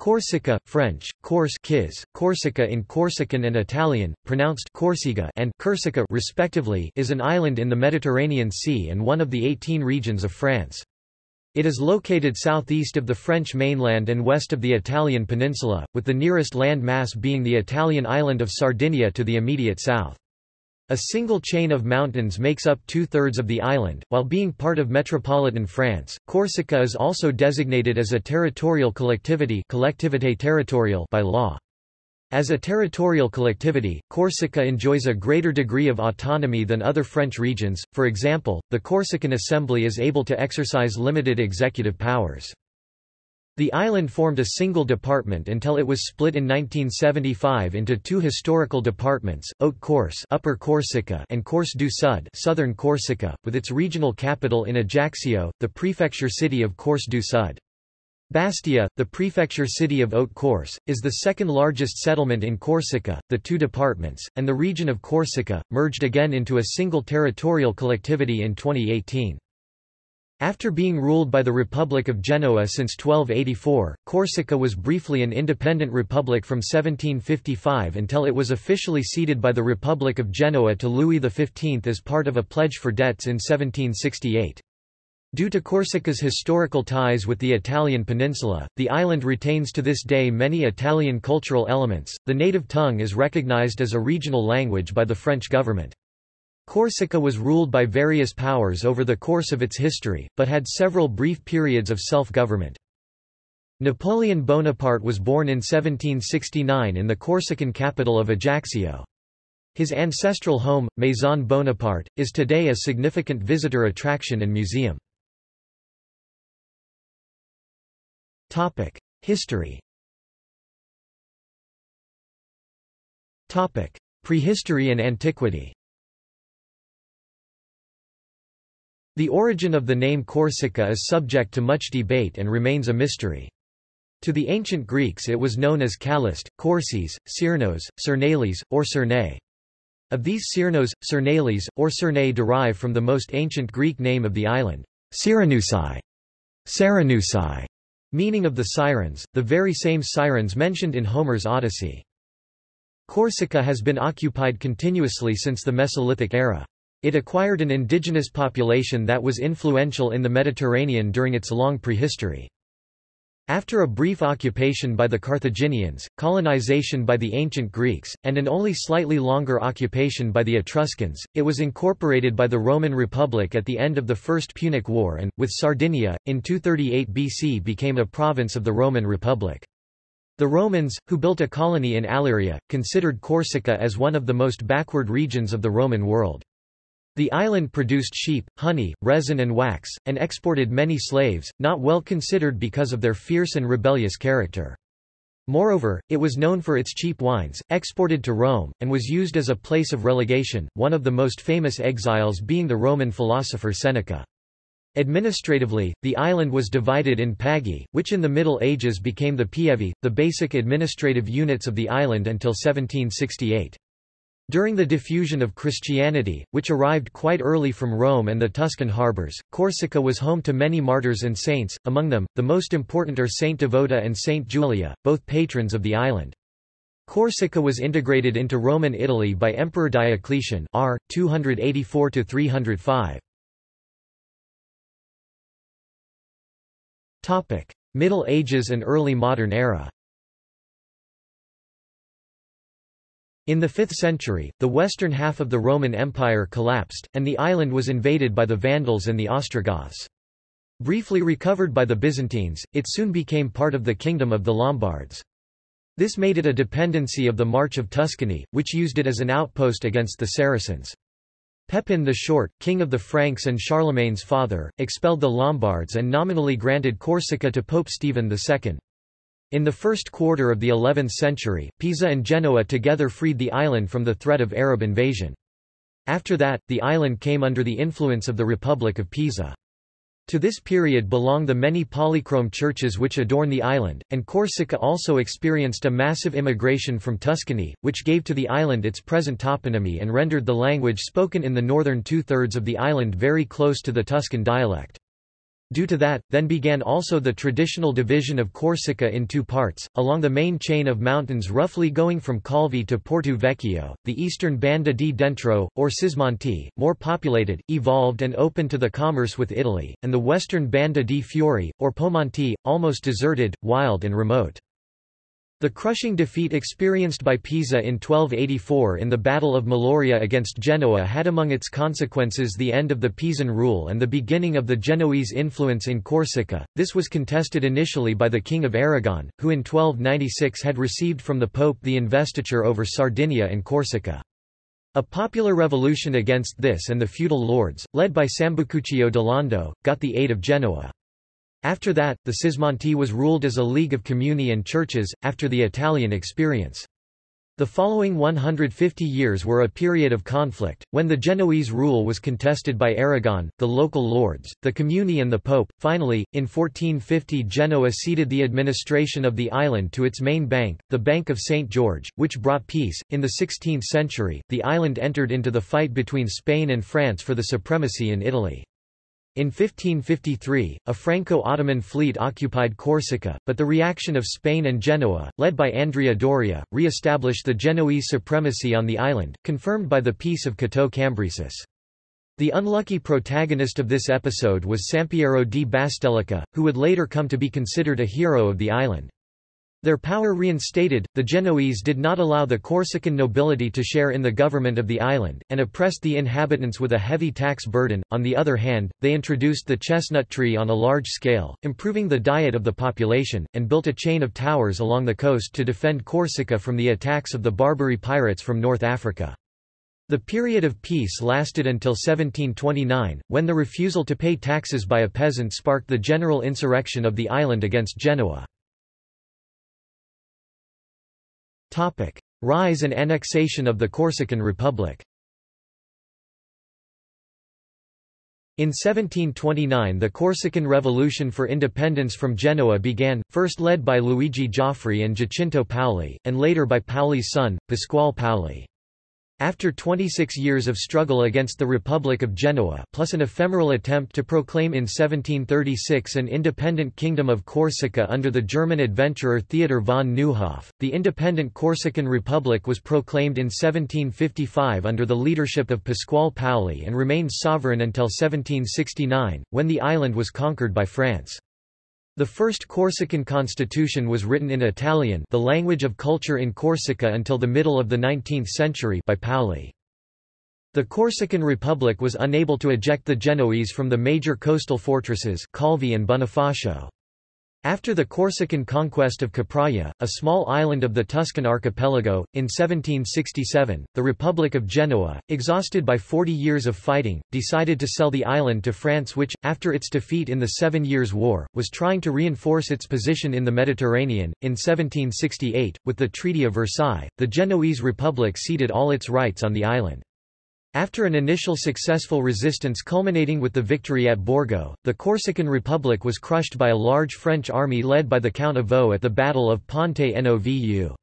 Corsica, French, Corse Corsica in Corsican and Italian, pronounced Corsica and Corsica respectively, is an island in the Mediterranean Sea and one of the 18 regions of France. It is located southeast of the French mainland and west of the Italian peninsula, with the nearest land mass being the Italian island of Sardinia to the immediate south. A single chain of mountains makes up two-thirds of the island, while being part of metropolitan France. Corsica is also designated as a territorial collectivity collectivité territorial by law. As a territorial collectivity, Corsica enjoys a greater degree of autonomy than other French regions, for example, the Corsican Assembly is able to exercise limited executive powers. The island formed a single department until it was split in 1975 into two historical departments, Haute-Corse Upper Corsica and Corse du Sud Southern Corsica, with its regional capital in Ajaccio, the prefecture city of Corse du Sud. Bastia, the prefecture city of Haute-Corse, is the second largest settlement in Corsica. The two departments, and the region of Corsica, merged again into a single territorial collectivity in 2018. After being ruled by the Republic of Genoa since 1284, Corsica was briefly an independent republic from 1755 until it was officially ceded by the Republic of Genoa to Louis XV as part of a pledge for debts in 1768. Due to Corsica's historical ties with the Italian peninsula, the island retains to this day many Italian cultural elements. The native tongue is recognized as a regional language by the French government. Corsica was ruled by various powers over the course of its history, but had several brief periods of self-government. Napoleon Bonaparte was born in 1769 in the Corsican capital of Ajaccio. His ancestral home, Maison Bonaparte, is today a significant visitor attraction and museum. History Prehistory and antiquity The origin of the name Corsica is subject to much debate and remains a mystery. To the ancient Greeks it was known as Calyst, Corses, Cyrnos, Cernales, or Cerne. Of these Cyrnos, Cernales, or Cerne derive from the most ancient Greek name of the island, Cyrenusai, Saranusai, meaning of the sirens, the very same sirens mentioned in Homer's Odyssey. Corsica has been occupied continuously since the Mesolithic era. It acquired an indigenous population that was influential in the Mediterranean during its long prehistory. After a brief occupation by the Carthaginians, colonization by the ancient Greeks, and an only slightly longer occupation by the Etruscans, it was incorporated by the Roman Republic at the end of the First Punic War and, with Sardinia, in 238 BC became a province of the Roman Republic. The Romans, who built a colony in Aléria, considered Corsica as one of the most backward regions of the Roman world. The island produced sheep, honey, resin and wax, and exported many slaves, not well considered because of their fierce and rebellious character. Moreover, it was known for its cheap wines, exported to Rome, and was used as a place of relegation, one of the most famous exiles being the Roman philosopher Seneca. Administratively, the island was divided in pagi, which in the Middle Ages became the pievi, the basic administrative units of the island until 1768. During the diffusion of Christianity, which arrived quite early from Rome and the Tuscan harbors, Corsica was home to many martyrs and saints, among them, the most important are Saint Devota and Saint Julia, both patrons of the island. Corsica was integrated into Roman Italy by Emperor Diocletian r. 284–305. Middle Ages and early modern era In the 5th century, the western half of the Roman Empire collapsed, and the island was invaded by the Vandals and the Ostrogoths. Briefly recovered by the Byzantines, it soon became part of the kingdom of the Lombards. This made it a dependency of the March of Tuscany, which used it as an outpost against the Saracens. Pepin the Short, king of the Franks and Charlemagne's father, expelled the Lombards and nominally granted Corsica to Pope Stephen II. In the first quarter of the 11th century, Pisa and Genoa together freed the island from the threat of Arab invasion. After that, the island came under the influence of the Republic of Pisa. To this period belong the many polychrome churches which adorn the island, and Corsica also experienced a massive immigration from Tuscany, which gave to the island its present toponymy and rendered the language spoken in the northern two-thirds of the island very close to the Tuscan dialect. Due to that, then began also the traditional division of Corsica in two parts, along the main chain of mountains roughly going from Calvi to Porto Vecchio, the eastern Banda di Dentro, or Cismonti, more populated, evolved and open to the commerce with Italy, and the western Banda di Fuori, or Pomonti, almost deserted, wild and remote. The crushing defeat experienced by Pisa in 1284 in the Battle of Meloria against Genoa had among its consequences the end of the Pisan rule and the beginning of the Genoese influence in Corsica. This was contested initially by the King of Aragon, who in 1296 had received from the Pope the investiture over Sardinia and Corsica. A popular revolution against this and the feudal lords, led by Sambucuccio Lando, got the aid of Genoa. After that, the Cismonti was ruled as a league of communi and churches, after the Italian experience. The following 150 years were a period of conflict, when the Genoese rule was contested by Aragon, the local lords, the communi and the pope. Finally, in 1450 Genoa ceded the administration of the island to its main bank, the Bank of St. George, which brought peace. In the 16th century, the island entered into the fight between Spain and France for the supremacy in Italy. In 1553, a Franco-Ottoman fleet occupied Corsica, but the reaction of Spain and Genoa, led by Andrea Doria, re-established the Genoese supremacy on the island, confirmed by the Peace of Cateau Cambresis. The unlucky protagonist of this episode was Sampiero di Bastelica, who would later come to be considered a hero of the island. Their power reinstated, the Genoese did not allow the Corsican nobility to share in the government of the island, and oppressed the inhabitants with a heavy tax burden. On the other hand, they introduced the chestnut tree on a large scale, improving the diet of the population, and built a chain of towers along the coast to defend Corsica from the attacks of the Barbary pirates from North Africa. The period of peace lasted until 1729, when the refusal to pay taxes by a peasant sparked the general insurrection of the island against Genoa. Topic. Rise and annexation of the Corsican Republic In 1729 the Corsican Revolution for Independence from Genoa began, first led by Luigi Giafferi and Giacinto Paoli, and later by Paoli's son, Pasquale Paoli. After 26 years of struggle against the Republic of Genoa plus an ephemeral attempt to proclaim in 1736 an independent kingdom of Corsica under the German adventurer Theodor von Neuhoff, the independent Corsican Republic was proclaimed in 1755 under the leadership of Pasquale Paoli and remained sovereign until 1769, when the island was conquered by France. The first Corsican constitution was written in Italian the language of culture in Corsica until the middle of the 19th century by Paoli. The Corsican Republic was unable to eject the Genoese from the major coastal fortresses Calvi and Bonifacio. After the Corsican conquest of Capraia, a small island of the Tuscan archipelago, in 1767, the Republic of Genoa, exhausted by 40 years of fighting, decided to sell the island to France which, after its defeat in the Seven Years' War, was trying to reinforce its position in the Mediterranean. In 1768, with the Treaty of Versailles, the Genoese Republic ceded all its rights on the island. After an initial successful resistance culminating with the victory at Borgo, the Corsican Republic was crushed by a large French army led by the Count of Vaux at the Battle of Ponte Novu.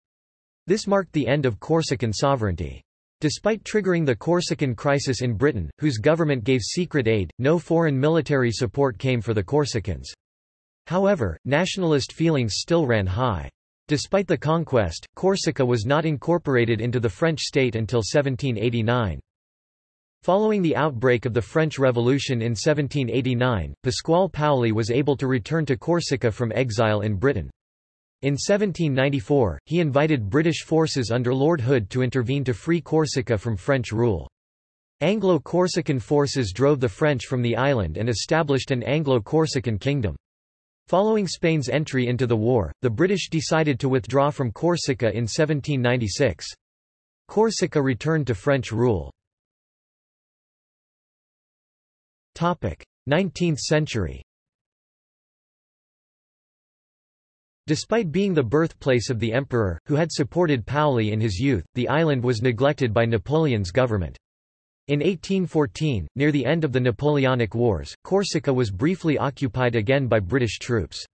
This marked the end of Corsican sovereignty. Despite triggering the Corsican crisis in Britain, whose government gave secret aid, no foreign military support came for the Corsicans. However, nationalist feelings still ran high. Despite the conquest, Corsica was not incorporated into the French state until 1789. Following the outbreak of the French Revolution in 1789, Pasquale Paoli was able to return to Corsica from exile in Britain. In 1794, he invited British forces under Lord Hood to intervene to free Corsica from French rule. Anglo-Corsican forces drove the French from the island and established an Anglo-Corsican kingdom. Following Spain's entry into the war, the British decided to withdraw from Corsica in 1796. Corsica returned to French rule. 19th century Despite being the birthplace of the emperor, who had supported Paoli in his youth, the island was neglected by Napoleon's government. In 1814, near the end of the Napoleonic Wars, Corsica was briefly occupied again by British troops.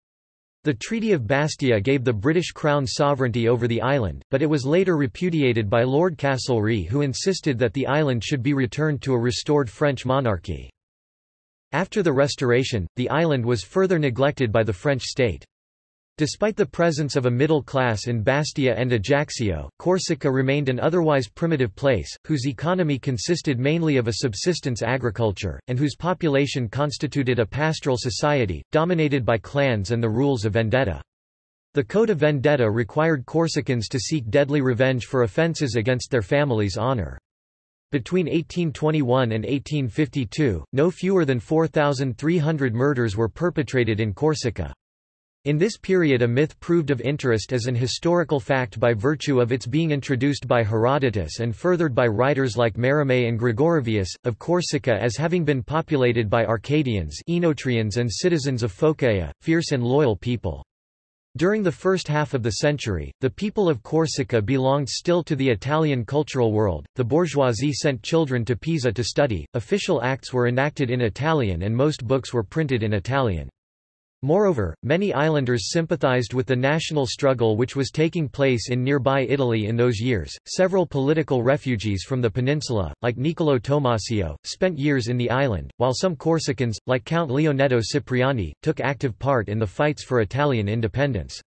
The Treaty of Bastia gave the British Crown sovereignty over the island, but it was later repudiated by Lord Castlereagh who insisted that the island should be returned to a restored French monarchy. After the restoration, the island was further neglected by the French state. Despite the presence of a middle class in Bastia and Ajaccio, Corsica remained an otherwise primitive place, whose economy consisted mainly of a subsistence agriculture, and whose population constituted a pastoral society, dominated by clans and the rules of vendetta. The Code of Vendetta required Corsicans to seek deadly revenge for offences against their family's honour. Between 1821 and 1852, no fewer than 4,300 murders were perpetrated in Corsica. In this period a myth proved of interest as an historical fact by virtue of its being introduced by Herodotus and furthered by writers like Merimée and Gregorovius, of Corsica as having been populated by Arcadians Oenotrians and citizens of Phocaea, fierce and loyal people. During the first half of the century, the people of Corsica belonged still to the Italian cultural world. The bourgeoisie sent children to Pisa to study, official acts were enacted in Italian, and most books were printed in Italian. Moreover, many islanders sympathized with the national struggle which was taking place in nearby Italy in those years. Several political refugees from the peninsula, like Niccolò Tommaseo, spent years in the island, while some Corsicans, like Count Leonetto Cipriani, took active part in the fights for Italian independence.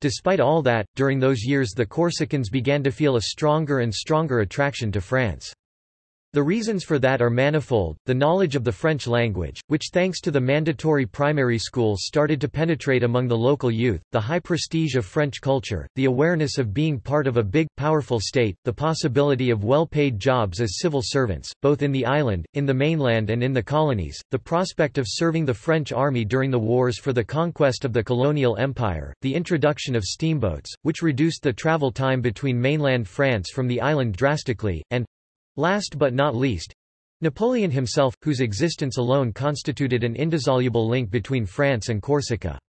Despite all that, during those years the Corsicans began to feel a stronger and stronger attraction to France. The reasons for that are manifold, the knowledge of the French language, which thanks to the mandatory primary schools started to penetrate among the local youth, the high prestige of French culture, the awareness of being part of a big, powerful state, the possibility of well-paid jobs as civil servants, both in the island, in the mainland and in the colonies, the prospect of serving the French army during the wars for the conquest of the colonial empire, the introduction of steamboats, which reduced the travel time between mainland France from the island drastically, and, Last but not least, Napoleon himself, whose existence alone constituted an indissoluble link between France and Corsica.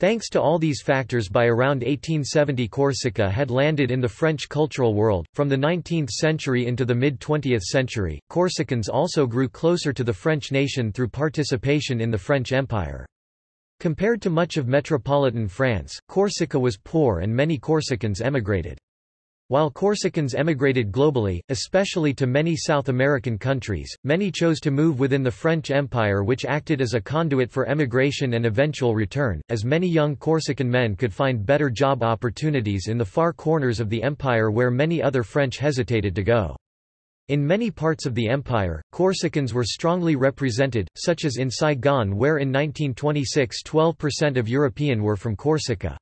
Thanks to all these factors by around 1870 Corsica had landed in the French cultural world. From the 19th century into the mid-20th century, Corsicans also grew closer to the French nation through participation in the French Empire. Compared to much of metropolitan France, Corsica was poor and many Corsicans emigrated. While Corsicans emigrated globally, especially to many South American countries, many chose to move within the French Empire which acted as a conduit for emigration and eventual return, as many young Corsican men could find better job opportunities in the far corners of the empire where many other French hesitated to go. In many parts of the empire, Corsicans were strongly represented, such as in Saigon where in 1926 12% of European were from Corsica.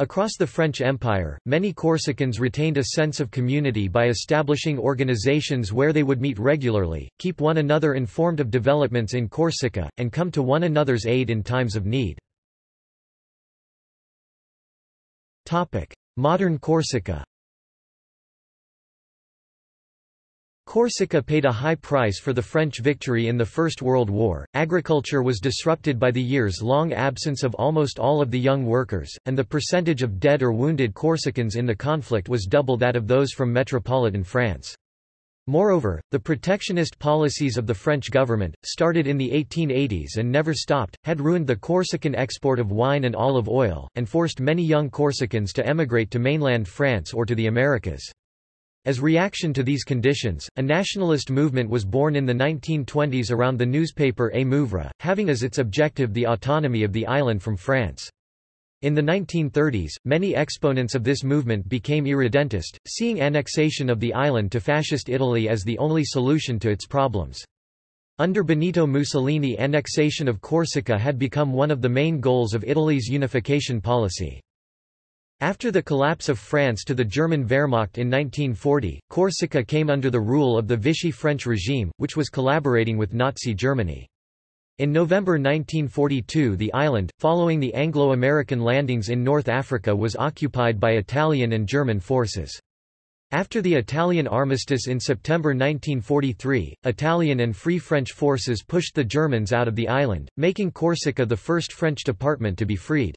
Across the French Empire, many Corsicans retained a sense of community by establishing organizations where they would meet regularly, keep one another informed of developments in Corsica, and come to one another's aid in times of need. Modern Corsica Corsica paid a high price for the French victory in the First World War, agriculture was disrupted by the years-long absence of almost all of the young workers, and the percentage of dead or wounded Corsicans in the conflict was double that of those from metropolitan France. Moreover, the protectionist policies of the French government, started in the 1880s and never stopped, had ruined the Corsican export of wine and olive oil, and forced many young Corsicans to emigrate to mainland France or to the Americas. As reaction to these conditions, a nationalist movement was born in the 1920s around the newspaper A Muvra, having as its objective the autonomy of the island from France. In the 1930s, many exponents of this movement became irredentist, seeing annexation of the island to Fascist Italy as the only solution to its problems. Under Benito Mussolini annexation of Corsica had become one of the main goals of Italy's unification policy. After the collapse of France to the German Wehrmacht in 1940, Corsica came under the rule of the Vichy French regime, which was collaborating with Nazi Germany. In November 1942 the island, following the Anglo-American landings in North Africa was occupied by Italian and German forces. After the Italian armistice in September 1943, Italian and Free French forces pushed the Germans out of the island, making Corsica the first French department to be freed.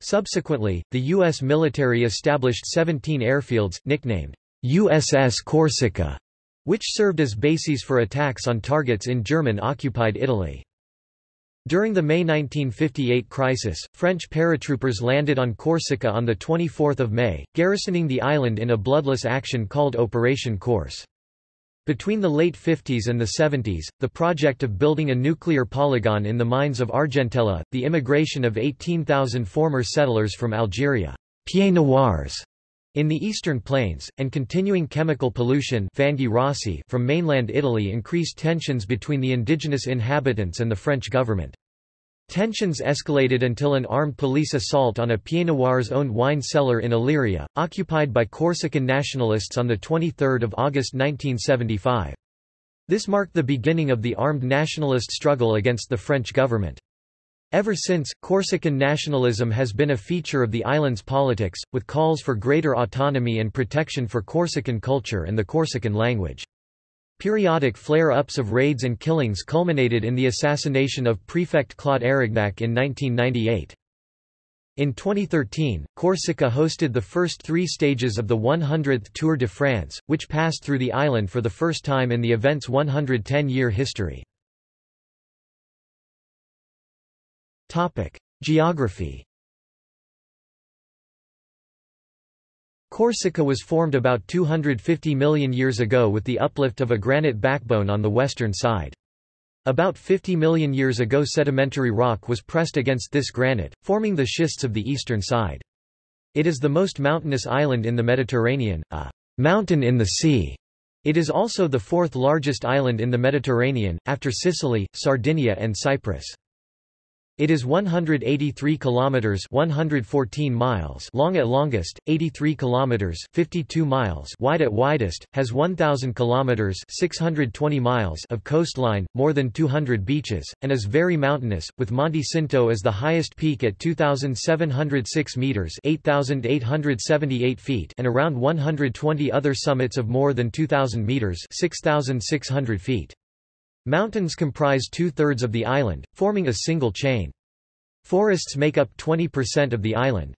Subsequently, the U.S. military established 17 airfields, nicknamed USS Corsica, which served as bases for attacks on targets in German-occupied Italy. During the May 1958 crisis, French paratroopers landed on Corsica on 24 May, garrisoning the island in a bloodless action called Operation Corse. Between the late 50s and the 70s, the project of building a nuclear polygon in the mines of Argentella, the immigration of 18,000 former settlers from Algeria Pieds Noirs, in the eastern plains, and continuing chemical pollution from mainland Italy increased tensions between the indigenous inhabitants and the French government. Tensions escalated until an armed police assault on a Pieds Noirs-owned wine cellar in Aléria, occupied by Corsican nationalists on 23 August 1975. This marked the beginning of the armed nationalist struggle against the French government. Ever since, Corsican nationalism has been a feature of the island's politics, with calls for greater autonomy and protection for Corsican culture and the Corsican language. Periodic flare-ups of raids and killings culminated in the assassination of Prefect Claude Érignac in 1998. In 2013, Corsica hosted the first three stages of the 100th Tour de France, which passed through the island for the first time in the event's 110-year history. Geography Corsica was formed about 250 million years ago with the uplift of a granite backbone on the western side. About 50 million years ago sedimentary rock was pressed against this granite, forming the schists of the eastern side. It is the most mountainous island in the Mediterranean, a mountain in the sea. It is also the fourth largest island in the Mediterranean, after Sicily, Sardinia and Cyprus. It is 183 kilometers 114 miles long at longest, 83 kilometers 52 miles wide at widest, has 1000 kilometers 620 miles of coastline, more than 200 beaches, and is very mountainous, with Monte Cinto as the highest peak at 2706 meters 8878 feet and around 120 other summits of more than 2000 meters 6600 feet. Mountains comprise two-thirds of the island, forming a single chain. Forests make up 20% of the island.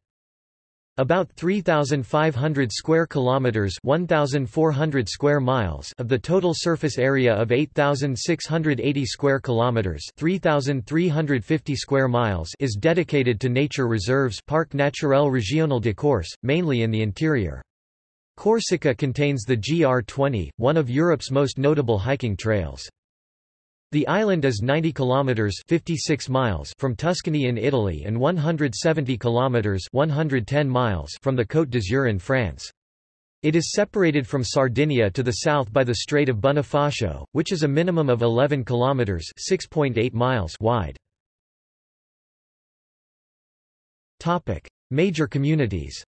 About 3500 square kilometers, 1400 square miles of the total surface area of 8680 square kilometers, 3350 square miles is dedicated to nature reserves, Parc Naturel Régional de Corse, mainly in the interior. Corsica contains the GR20, one of Europe's most notable hiking trails. The island is 90 kilometers 56 miles from Tuscany in Italy and 170 kilometers 110 miles from the Côte d'Azur in France. It is separated from Sardinia to the south by the Strait of Bonifacio, which is a minimum of 11 kilometers 6.8 miles wide. Topic: Major communities.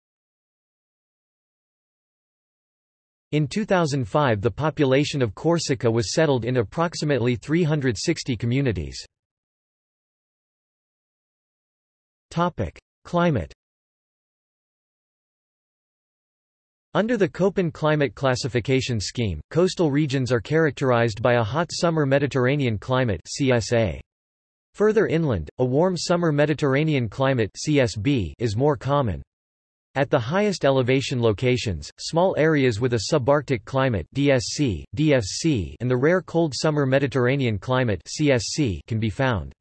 In 2005 the population of Corsica was settled in approximately 360 communities. Climate Under the Köppen climate classification scheme, coastal regions are characterized by a hot summer Mediterranean climate CSA. Further inland, a warm summer Mediterranean climate CSB is more common. At the highest elevation locations, small areas with a subarctic climate DSC, DFC, and the rare cold summer Mediterranean climate CSC can be found.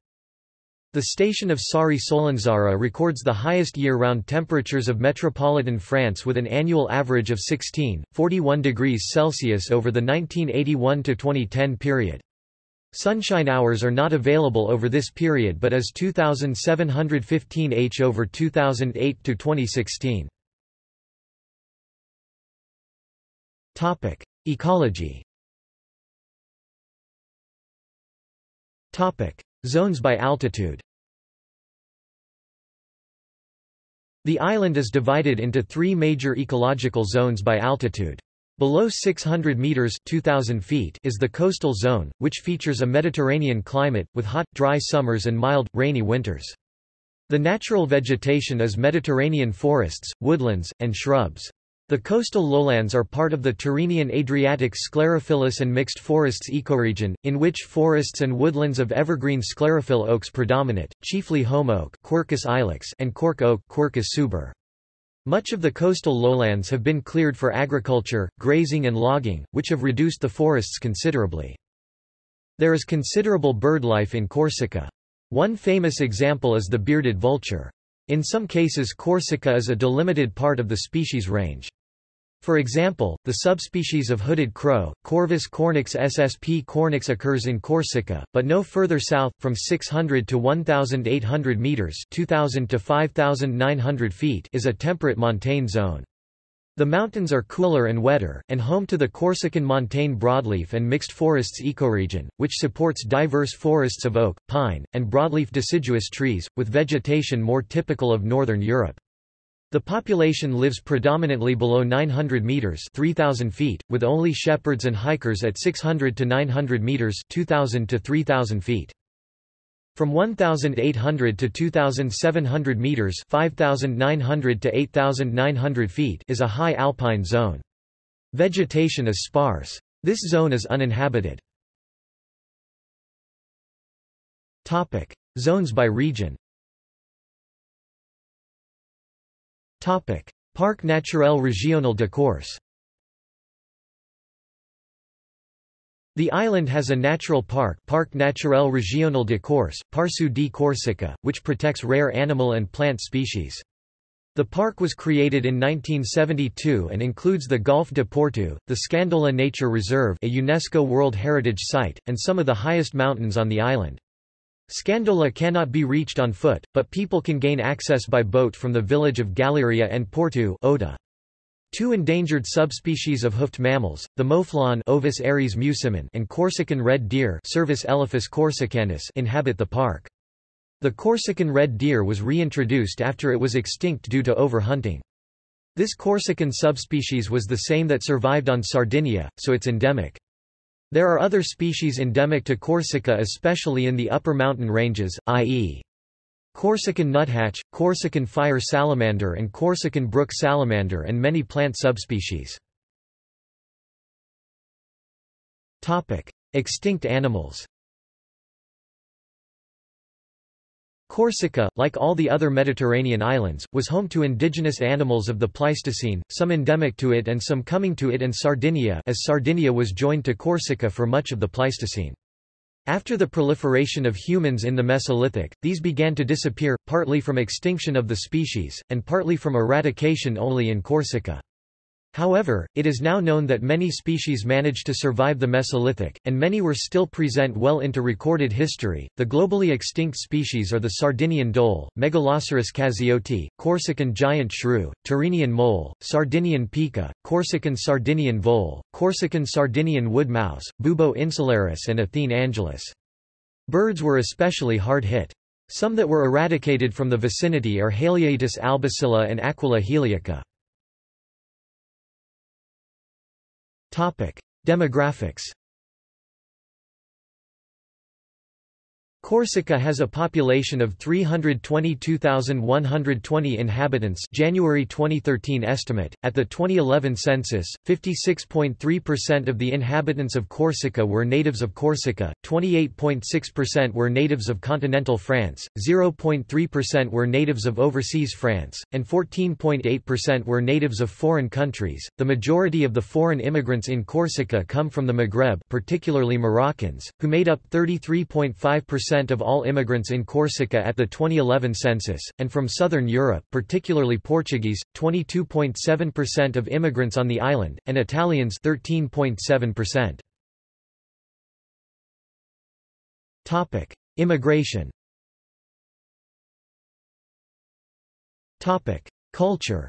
The station of Sari-Solenzara records the highest year-round temperatures of metropolitan France with an annual average of 16.41 degrees Celsius over the 1981–2010 period. Sunshine hours are not available over this period but as 2715 h over 2008 to 2016. Topic: Ecology. Topic: Zones by altitude. The island is divided into three major ecological zones by altitude. Below 600 meters 2000 feet is the coastal zone, which features a Mediterranean climate, with hot, dry summers and mild, rainy winters. The natural vegetation is Mediterranean forests, woodlands, and shrubs. The coastal lowlands are part of the Tyrrhenian Adriatic sclerophyllous and mixed forests ecoregion, in which forests and woodlands of evergreen sclerophyll oaks predominate, chiefly holm oak Quercus ilex and cork oak Quercus suber. Much of the coastal lowlands have been cleared for agriculture, grazing and logging, which have reduced the forests considerably. There is considerable bird life in Corsica. One famous example is the bearded vulture. In some cases Corsica is a delimited part of the species range. For example, the subspecies of hooded crow, Corvus cornix ssp cornix occurs in Corsica, but no further south, from 600 to 1,800 metres 2,000 to 5,900 feet is a temperate montane zone. The mountains are cooler and wetter, and home to the Corsican montane broadleaf and mixed forests ecoregion, which supports diverse forests of oak, pine, and broadleaf deciduous trees, with vegetation more typical of northern Europe. The population lives predominantly below 900 meters (3000 feet), with only shepherds and hikers at 600 to 900 meters (2000 to 3000 feet). From 1,800 to 2,700 meters (5,900 to 8,900 feet) is a high alpine zone. Vegetation is sparse. This zone is uninhabited. Topic: Zones by region. Topic: Parc naturel régional de Corse. The island has a natural park Parc naturel régional de Corse, Parcu di Corsica, which protects rare animal and plant species. The park was created in 1972 and includes the Golfe de Porto, the Scandola Nature Reserve a UNESCO World Heritage Site, and some of the highest mountains on the island. Scandola cannot be reached on foot, but people can gain access by boat from the village of Galleria and Porto Ota. Two endangered subspecies of hoofed mammals, the mouflon Ovis aries musimon and Corsican red deer Cervus elaphus corsicanus inhabit the park. The Corsican red deer was reintroduced after it was extinct due to overhunting. This Corsican subspecies was the same that survived on Sardinia, so it's endemic. There are other species endemic to Corsica especially in the upper mountain ranges, i.e. Corsican nuthatch, Corsican fire salamander and Corsican brook salamander and many plant subspecies. Extinct animals Corsica, like all the other Mediterranean islands, was home to indigenous animals of the Pleistocene, some endemic to it and some coming to it and Sardinia as Sardinia was joined to Corsica for much of the Pleistocene. After the proliferation of humans in the Mesolithic, these began to disappear, partly from extinction of the species, and partly from eradication only in Corsica. However, it is now known that many species managed to survive the Mesolithic, and many were still present well into recorded history. The globally extinct species are the Sardinian dhole, Megaloceros cazioti, Corsican giant shrew, Tyrrhenian mole, Sardinian pika, Corsican Sardinian vole, Corsican Sardinian wood mouse, Bubo insularis, and Athene angelis. Birds were especially hard hit. Some that were eradicated from the vicinity are Haliaeetus albicilla and Aquila heliaca. Demographics Corsica has a population of 322,120 inhabitants January 2013 estimate. At the 2011 census, 56.3% of the inhabitants of Corsica were natives of Corsica, 28.6% were natives of continental France, 0.3% were natives of overseas France, and 14.8% were natives of foreign countries. The majority of the foreign immigrants in Corsica come from the Maghreb, particularly Moroccans, who made up 33.5% percent of all immigrants in Corsica at the 2011 census, and from southern Europe particularly Portuguese, 22.7% of immigrants on the island, and Italians 13.7%. Topic: Immigration. Topic: Culture.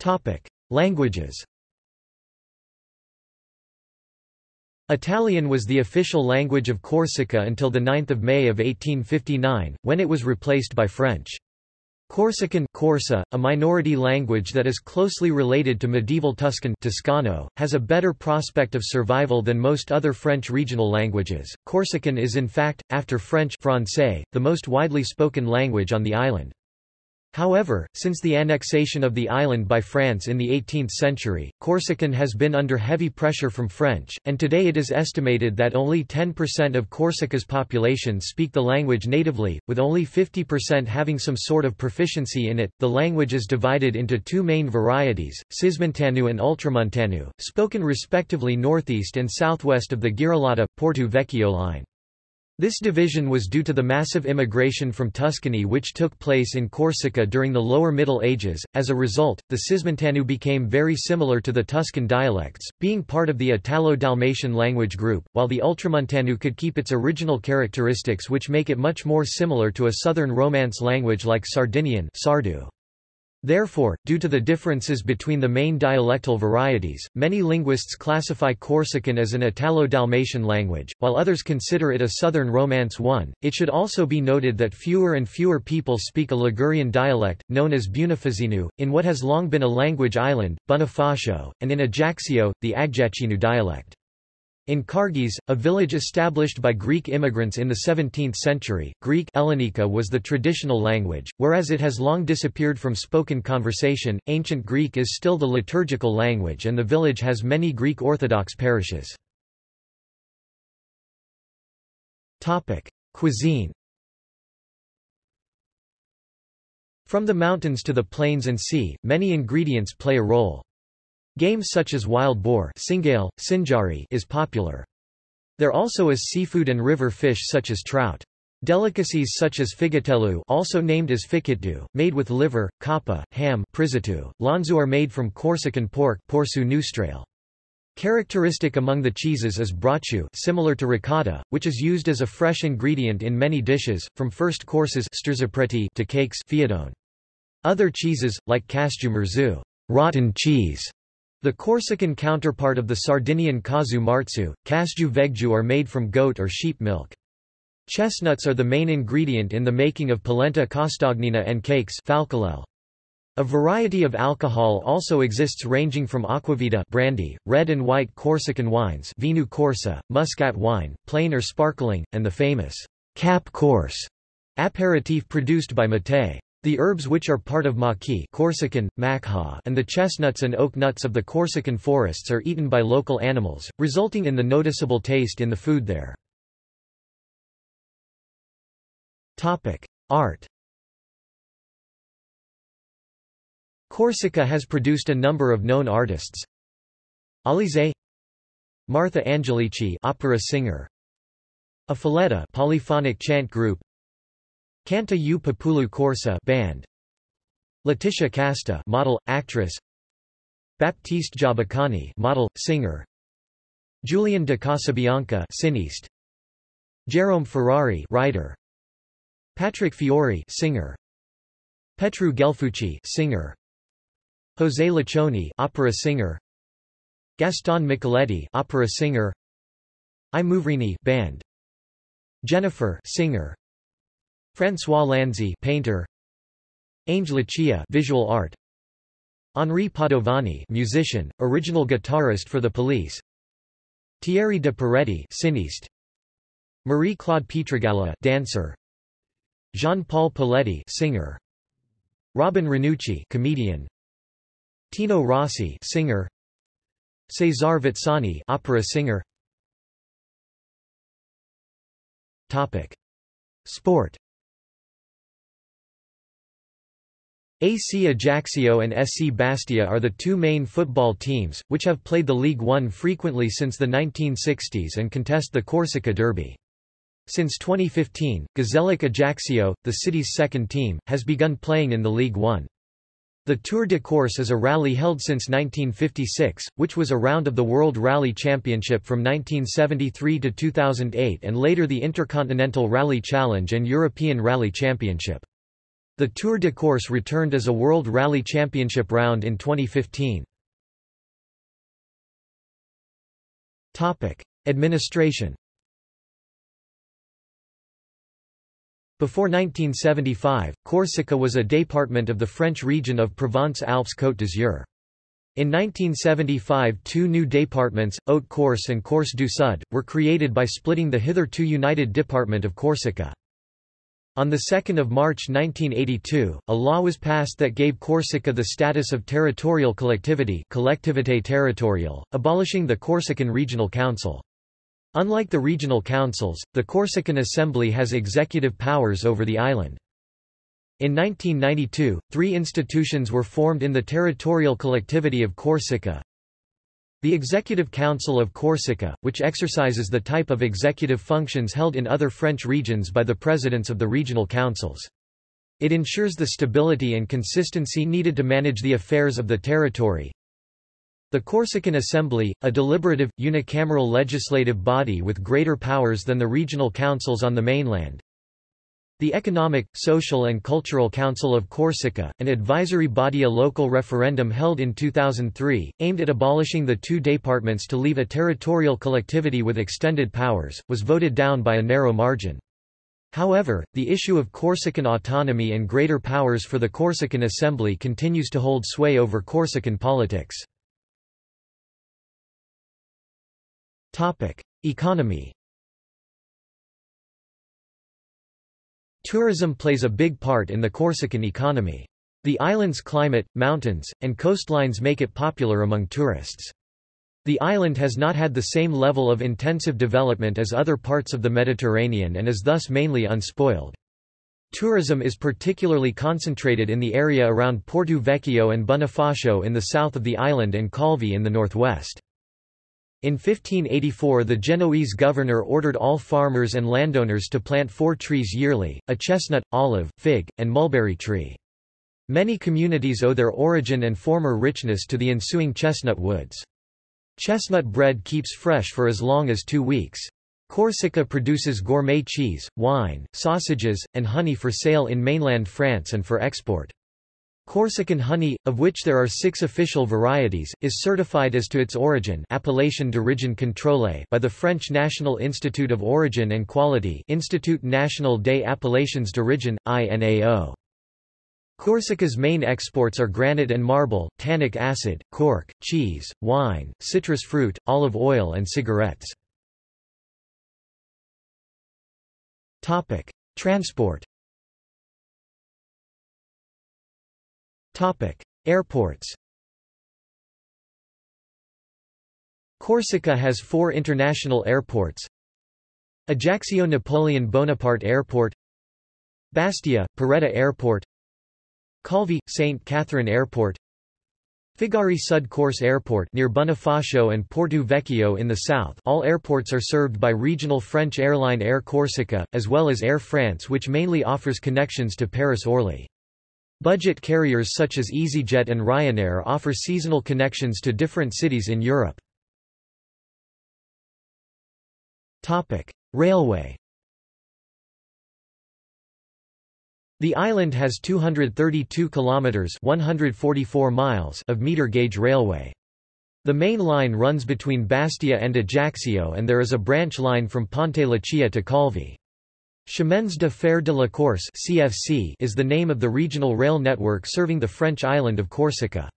Topic: Languages Italian was the official language of Corsica until 9 May of 1859, when it was replaced by French. Corsican Corsa, a minority language that is closely related to medieval Tuscan Toscano, has a better prospect of survival than most other French regional languages. Corsican is in fact, after French Francais, the most widely spoken language on the island. However, since the annexation of the island by France in the 18th century, Corsican has been under heavy pressure from French, and today it is estimated that only 10% of Corsica's population speak the language natively, with only 50% having some sort of proficiency in it. The language is divided into two main varieties, Cismontano and Ultramontano, spoken respectively northeast and southwest of the Girolata Porto Vecchio line. This division was due to the massive immigration from Tuscany which took place in Corsica during the Lower Middle Ages. As a result, the Cismontano became very similar to the Tuscan dialects, being part of the Italo-Dalmatian language group, while the Ultramontano could keep its original characteristics which make it much more similar to a Southern Romance language like Sardinian Sardu. Therefore, due to the differences between the main dialectal varieties, many linguists classify Corsican as an Italo-Dalmatian language, while others consider it a Southern Romance one. It should also be noted that fewer and fewer people speak a Ligurian dialect, known as Bunificinu, in what has long been a language island, Bonifacio, and in Ajaccio, the Agjacinu dialect. In Cargese, a village established by Greek immigrants in the 17th century, Greek Ellenica was the traditional language, whereas it has long disappeared from spoken conversation. Ancient Greek is still the liturgical language and the village has many Greek Orthodox parishes. Topic: Cuisine. From the mountains to the plains and sea, many ingredients play a role. Games such as wild boar singale, sinjari is popular. There also is seafood and river fish such as trout. Delicacies such as figatelu also named as fikitdu, made with liver, kappa, ham prizitu, lanzu are made from Corsican pork porsu. Characteristic among the cheeses is brocciu similar to ricotta, which is used as a fresh ingredient in many dishes, from first courses to cakes fiadone. Other cheeses, like casju merzu rotten cheese, the Corsican counterpart of the Sardinian casu marzu, kasju vegju are made from goat or sheep milk. Chestnuts are the main ingredient in the making of polenta costagnina and cakes falcolel. A variety of alcohol also exists ranging from aquavita brandy, red and white Corsican wines vinu corsa, muscat wine, plain or sparkling, and the famous Cap Corse aperitif produced by Mattei. The herbs which are part of maqui Corsican, makha and the chestnuts and oak nuts of the Corsican forests are eaten by local animals, resulting in the noticeable taste in the food there. Art Corsica has produced a number of known artists. Alize Martha Angelici opera singer A Filetta polyphonic chant group Canta U Populu Corsa band. Laetitia Casta model actress. Baptiste Giabiconi model singer. Julian de Casabianca cineast Jerome Ferrari writer. Patrick Fiori singer. Petru Guelfucci singer. José Luccioni opera singer. Gaston Micheletti opera singer. I Muvrini band. Jennifer singer François Lanzi painter. Ange Leccia visual art. Henri Padovani musician original guitarist for the police. Thierry de Peretti cineast. Marie-Claude Pietragalla dancer. Jean-Paul Poletti singer. Robin Renucci comedian. Tino Rossi singer. Cesar Vezzani opera singer. Topic. Sport AC Ajaccio and SC Bastia are the two main football teams, which have played the League One frequently since the 1960s and contest the Corsica Derby. Since 2015, Gazélec Ajaccio, the city's second team, has begun playing in the League One. The Tour de Corse is a rally held since 1956, which was a round of the World Rally Championship from 1973 to 2008 and later the Intercontinental Rally Challenge and European Rally Championship. The Tour de Corse returned as a World Rally Championship round in 2015. Topic: Administration. Before 1975, Corsica was a department of the French region of Provence-Alpes-Côte d'Azur. In 1975 two new departments, Haute-Corse and Corse du Sud, were created by splitting the hitherto united Department of Corsica. On 2 March 1982, a law was passed that gave Corsica the status of territorial collectivity collectivité territoriale, abolishing the Corsican Regional Council. Unlike the regional councils, the Corsican Assembly has executive powers over the island. In 1992, three institutions were formed in the territorial collectivity of Corsica. The Executive Council of Corsica, which exercises the type of executive functions held in other French regions by the presidents of the regional councils. It ensures the stability and consistency needed to manage the affairs of the territory. The Corsican Assembly, a deliberative, unicameral legislative body with greater powers than the regional councils on the mainland, the Economic, Social and Cultural Council of Corsica, an advisory body a local referendum held in 2003, aimed at abolishing the two departments to leave a territorial collectivity with extended powers, was voted down by a narrow margin. However, the issue of Corsican autonomy and greater powers for the Corsican Assembly continues to hold sway over Corsican politics. Economy Tourism plays a big part in the Corsican economy. The island's climate, mountains, and coastlines make it popular among tourists. The island has not had the same level of intensive development as other parts of the Mediterranean and is thus mainly unspoiled. Tourism is particularly concentrated in the area around Porto Vecchio and Bonifacio in the south of the island and Calvi in the northwest. In 1584 the Genoese governor ordered all farmers and landowners to plant four trees yearly, a chestnut, olive, fig, and mulberry tree. Many communities owe their origin and former richness to the ensuing chestnut woods. Chestnut bread keeps fresh for as long as two weeks. Corsica produces gourmet cheese, wine, sausages, and honey for sale in mainland France and for export. Corsican honey, of which there are six official varieties, is certified as to its origin Appellation d'origine contrôlée by the French National Institute of Origin and Quality Institut National des Appellations d'Origine, INAO. Corsica's main exports are granite and marble, tannic acid, cork, cheese, wine, citrus fruit, olive oil and cigarettes. Transport Topic: Airports. Corsica has four international airports. Ajaccio Napoleon Bonaparte Airport Bastia, Poretta Airport Calvi, St. Catherine Airport Figari Sud Corse Airport near Bonifacio and Porto Vecchio in the south all airports are served by regional French airline Air Corsica, as well as Air France which mainly offers connections to Paris-Orly. Budget carriers such as EasyJet and Ryanair offer seasonal connections to different cities in Europe. Railway The island has 232 kilometers 144 miles of meter gauge railway. The main line runs between Bastia and Ajaccio and there is a branch line from Ponte Leccia to Calvi. Chemins de Fer de la Corse CFC is the name of the regional rail network serving the French island of Corsica.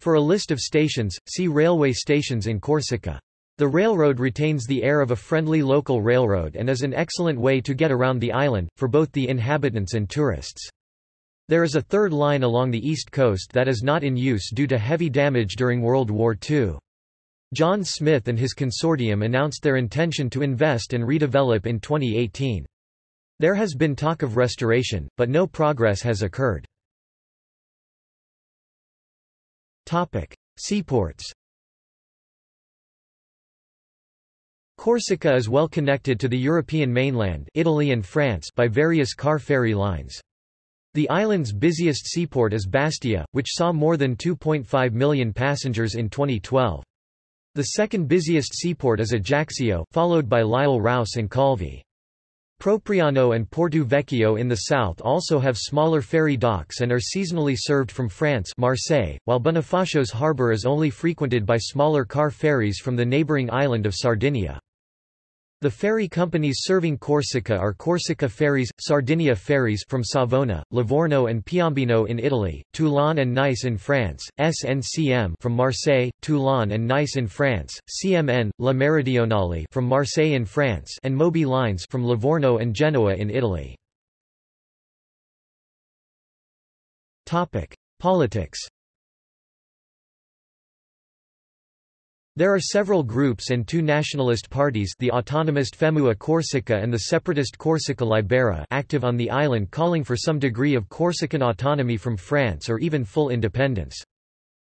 For a list of stations, see Railway stations in Corsica. The railroad retains the air of a friendly local railroad and is an excellent way to get around the island, for both the inhabitants and tourists. There is a third line along the east coast that is not in use due to heavy damage during World War II. John Smith and his consortium announced their intention to invest and redevelop in 2018. There has been talk of restoration, but no progress has occurred. Topic. Seaports Corsica is well connected to the European mainland Italy and France by various car ferry lines. The island's busiest seaport is Bastia, which saw more than 2.5 million passengers in 2012. The second busiest seaport is Ajaccio, followed by L'Île-Rousse and Calvi. Propriano and Porto Vecchio in the south also have smaller ferry docks and are seasonally served from France Marseille, while Bonifacio's harbour is only frequented by smaller car ferries from the neighbouring island of Sardinia. The ferry companies serving Corsica are Corsica Ferries, Sardinia Ferries from Savona, Livorno and Piombino in Italy, Toulon and Nice in France, SNCM from Marseille, Toulon and Nice in France, CMN, La Meridionale from Marseille in France and Moby Lines from Livorno and Genoa in Italy. Topic: Politics There are several groups and two nationalist parties the autonomist Femu a Corsica and the separatist Corsica Libera active on the island calling for some degree of Corsican autonomy from France or even full independence.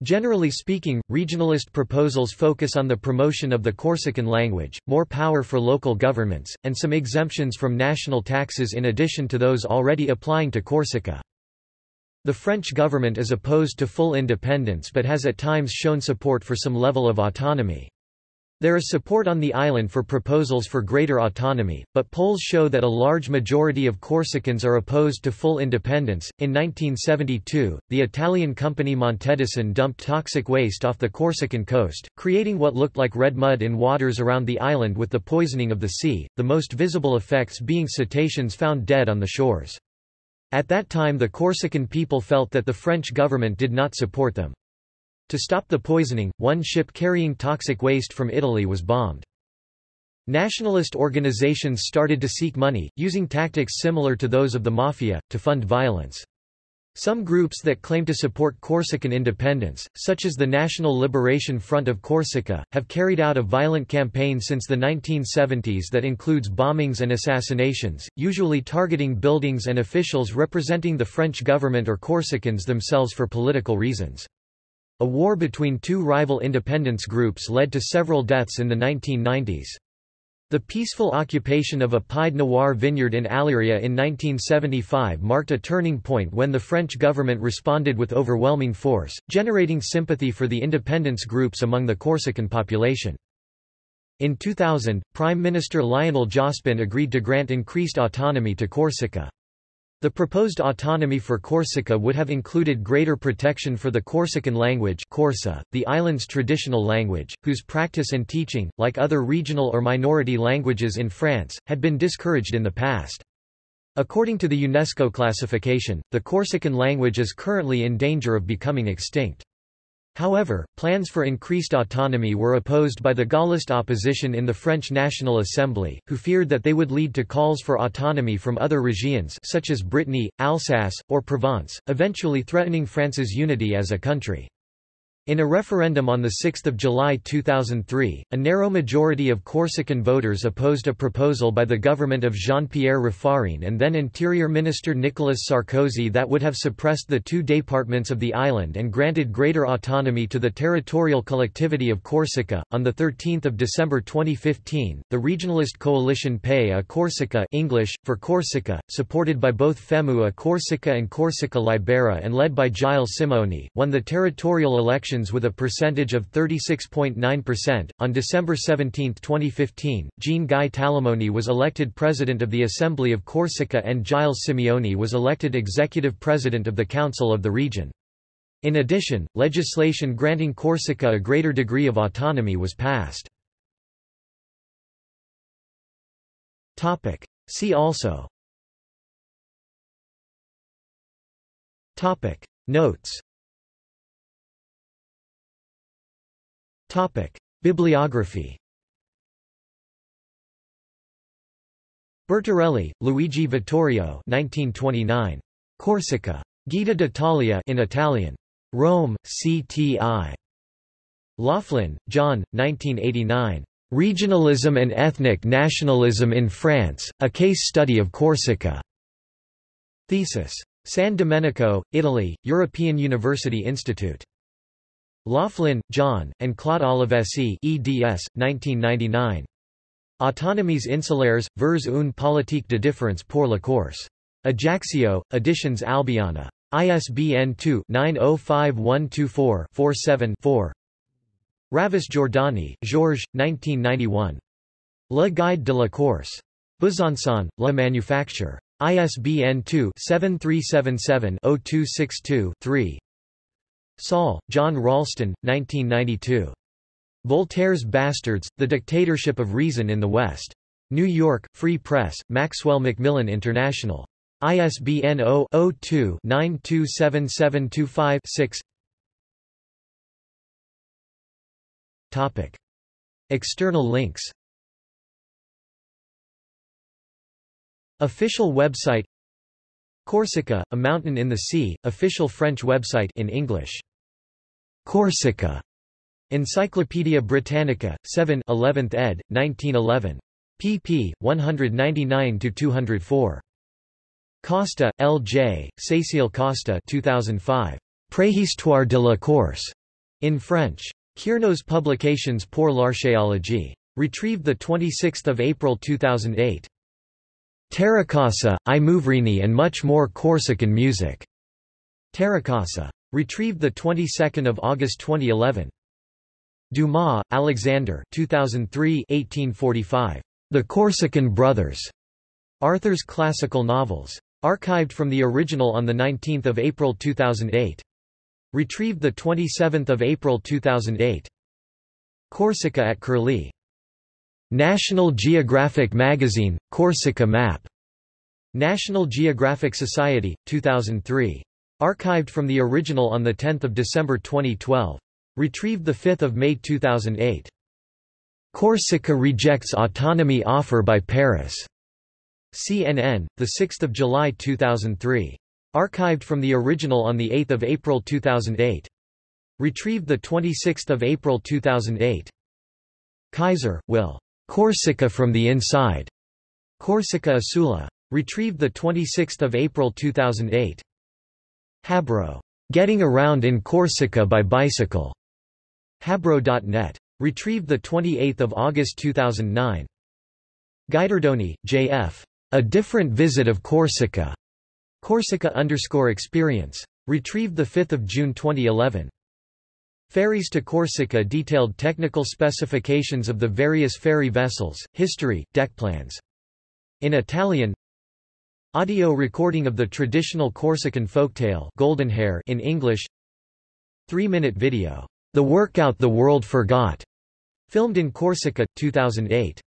Generally speaking, regionalist proposals focus on the promotion of the Corsican language, more power for local governments, and some exemptions from national taxes in addition to those already applying to Corsica. The French government is opposed to full independence but has at times shown support for some level of autonomy. There is support on the island for proposals for greater autonomy, but polls show that a large majority of Corsicans are opposed to full independence. In 1972, the Italian company Montedison dumped toxic waste off the Corsican coast, creating what looked like red mud in waters around the island with the poisoning of the sea, the most visible effects being cetaceans found dead on the shores. At that time the Corsican people felt that the French government did not support them. To stop the poisoning, one ship carrying toxic waste from Italy was bombed. Nationalist organizations started to seek money, using tactics similar to those of the Mafia, to fund violence. Some groups that claim to support Corsican independence, such as the National Liberation Front of Corsica, have carried out a violent campaign since the 1970s that includes bombings and assassinations, usually targeting buildings and officials representing the French government or Corsicans themselves for political reasons. A war between two rival independence groups led to several deaths in the 1990s. The peaceful occupation of a Pied Noir vineyard in Aléria in 1975 marked a turning point when the French government responded with overwhelming force, generating sympathy for the independence groups among the Corsican population. In 2000, Prime Minister Lionel Jospin agreed to grant increased autonomy to Corsica. The proposed autonomy for Corsica would have included greater protection for the Corsican language Corsu, the island's traditional language, whose practice and teaching, like other regional or minority languages in France, had been discouraged in the past. According to the UNESCO classification, the Corsican language is currently in danger of becoming extinct. However, plans for increased autonomy were opposed by the Gaullist opposition in the French National Assembly, who feared that they would lead to calls for autonomy from other regions such as Brittany, Alsace, or Provence, eventually threatening France's unity as a country. In a referendum on 6 July 2003, a narrow majority of Corsican voters opposed a proposal by the government of Jean-Pierre Raffarin and then Interior Minister Nicolas Sarkozy that would have suppressed the two departments of the island and granted greater autonomy to the territorial collectivity of Corsica. On 13 December 2015, the regionalist coalition Pè a Corsica English, for Corsica, supported by both FEMU a Corsica and Corsica Libera and led by Gilles Simeoni, won the territorial election elections with a percentage of 36.9%. On December 17, 2015, Jean Guy Talamoni was elected President of the Assembly of Corsica and Gilles Simeoni was elected Executive President of the Council of the region. In addition, legislation granting Corsica a greater degree of autonomy was passed. See also Notes Topic: Bibliography. Bertarelli, Luigi Vittorio 1929. Corsica. Guida d'Italia in Italian. Rome, CTI. Loughlin, John, 1989. Regionalism and Ethnic Nationalism in France, A Case Study of Corsica. Thesis. San Domenico, Italy, European University Institute. Loughlin, John, and Claude Olivesi eds. 1999. Autonomies insulaires, vers une politique de différence pour la Corse. Ajaccio, Editions Albiana. ISBN 2-905124-47-4 Ravis Giordani, Georges, 1991. Le Guide de la Corse. Besançon, La Manufacture. ISBN 2-7377-0262-3 Saul, John Ralston, 1992. Voltaire's Bastards, The Dictatorship of Reason in the West. New York, Free Press, Maxwell Macmillan International. ISBN 0-02-927725-6 Topic. External links Official website Corsica, a mountain in the sea, official French website in English Corsica. Encyclopædia Britannica, 7 11th ed., 1911. pp. 199–204. Costa, L. J., Cécile Costa 2005. Préhistoire de la Corse. In French. Kiernos Publications pour l'Archéologie. Retrieved 26 April 2008. Terracasa, I Muvrini and much more Corsican music. Terracasa. Retrieved the 22nd of August 2011. Dumas, Alexander 2003 1845. The Corsican Brothers. Arthur's Classical Novels. Archived from the original on 19 April 2008. Retrieved 27 April 2008. Corsica at Curlie. National Geographic Magazine, Corsica Map. National Geographic Society, 2003. Archived from the original on 10 December 2012. Retrieved 5 May 2008. Corsica rejects autonomy offer by Paris. CNN, 6 July 2003. Archived from the original on 8 April 2008. Retrieved 26 April 2008. Kaiser, Will. Corsica from the Inside. Corsica Isula. Retrieved 26 April 2008. Habro. Getting Around in Corsica by Bicycle. Habro.net. Retrieved 28 August 2009. Guidardoni, J.F. A Different Visit of Corsica. Corsica underscore experience. Retrieved 5 June 2011. Ferries to Corsica detailed technical specifications of the various ferry vessels, history, deck plans. In Italian Audio recording of the traditional Corsican folktale Goldenhair in English 3-minute video, The Workout the World Forgot, filmed in Corsica, 2008.